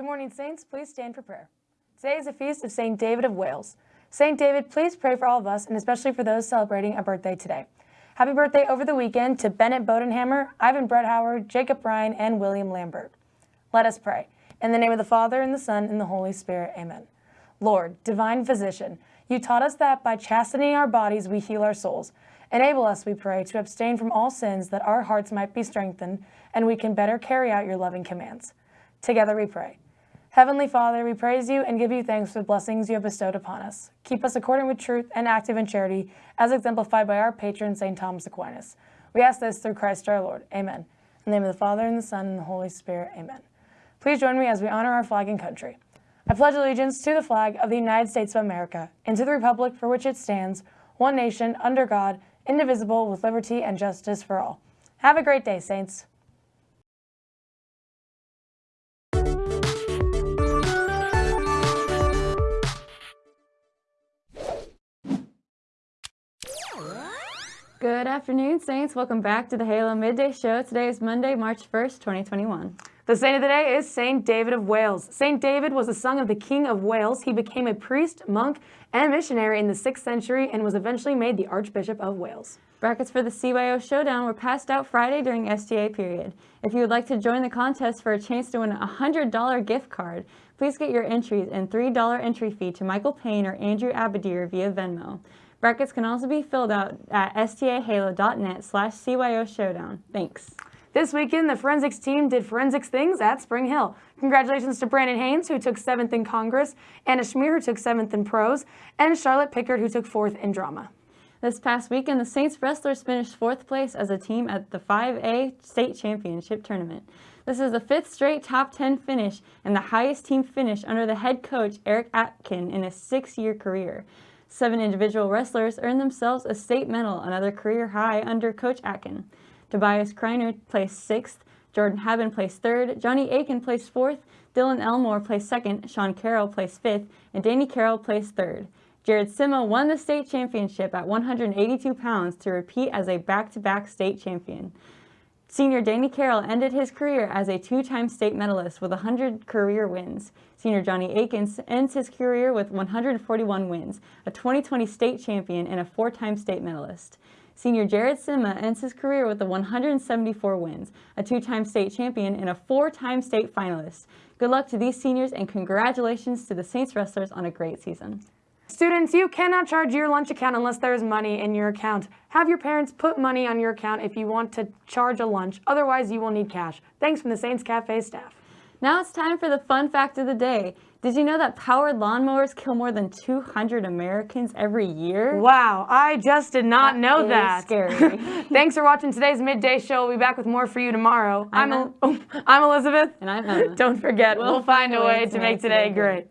Good morning, Saints. Please stand for prayer. Today is a feast of St. David of Wales. St. David, please pray for all of us and especially for those celebrating a birthday today. Happy birthday over the weekend to Bennett Bodenhammer, Ivan Howard, Jacob Ryan, and William Lambert. Let us pray. In the name of the Father, and the Son, and the Holy Spirit. Amen. Lord, divine physician, you taught us that by chastening our bodies we heal our souls. Enable us, we pray, to abstain from all sins that our hearts might be strengthened and we can better carry out your loving commands. Together we pray. Heavenly Father, we praise you and give you thanks for the blessings you have bestowed upon us. Keep us according with truth and active in charity, as exemplified by our patron, St. Thomas Aquinas. We ask this through Christ our Lord. Amen. In the name of the Father, and the Son, and the Holy Spirit. Amen. Please join me as we honor our flag and country. I pledge allegiance to the flag of the United States of America and to the republic for which it stands, one nation, under God, indivisible, with liberty and justice for all. Have a great day, Saints. Good afternoon, Saints. Welcome back to the Halo Midday Show. Today is Monday, March 1st, 2021. The saint of the day is Saint David of Wales. Saint David was the son of the King of Wales. He became a priest, monk, and missionary in the 6th century and was eventually made the Archbishop of Wales. Brackets for the CYO Showdown were passed out Friday during STA period. If you would like to join the contest for a chance to win a $100 gift card, please get your entries and $3 entry fee to Michael Payne or Andrew Abadir via Venmo. Brackets can also be filled out at stahalo.net slash CYO Showdown. Thanks. This weekend, the forensics team did forensics things at Spring Hill. Congratulations to Brandon Haynes, who took 7th in Congress, Anna Schmier, who took 7th in Prose, and Charlotte Pickard, who took 4th in Drama. This past weekend, the Saints wrestlers finished fourth place as a team at the 5A State Championship Tournament. This is the fifth straight top 10 finish and the highest team finish under the head coach Eric Atkin in his six-year career. Seven individual wrestlers earned themselves a state medal, another career high under Coach Atkin. Tobias Kreiner placed sixth, Jordan Haben placed third, Johnny Aiken placed fourth, Dylan Elmore placed second, Sean Carroll placed fifth, and Danny Carroll placed third. Jared Sima won the state championship at 182 pounds to repeat as a back-to-back -back state champion. Senior Danny Carroll ended his career as a two-time state medalist with 100 career wins. Senior Johnny Akins ends his career with 141 wins, a 2020 state champion and a four-time state medalist. Senior Jared Sima ends his career with the 174 wins, a two-time state champion and a four-time state finalist. Good luck to these seniors and congratulations to the Saints wrestlers on a great season. Students, you cannot charge your lunch account unless there is money in your account. Have your parents put money on your account if you want to charge a lunch. Otherwise, you will need cash. Thanks from the Saints Cafe staff. Now it's time for the fun fact of the day. Did you know that powered lawnmowers kill more than 200 Americans every year? Wow, I just did not that know that. scary. Thanks for watching today's Midday Show. We'll be back with more for you tomorrow. I'm, I'm, I'm Elizabeth. And I'm Emma. Don't forget, we'll, We'll find a way to make today great.